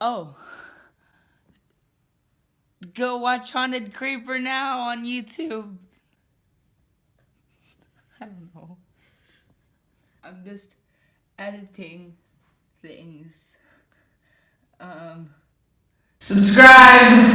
Oh. Go watch Haunted Creeper now on YouTube. I don't know. I'm just editing things. Um, subscribe!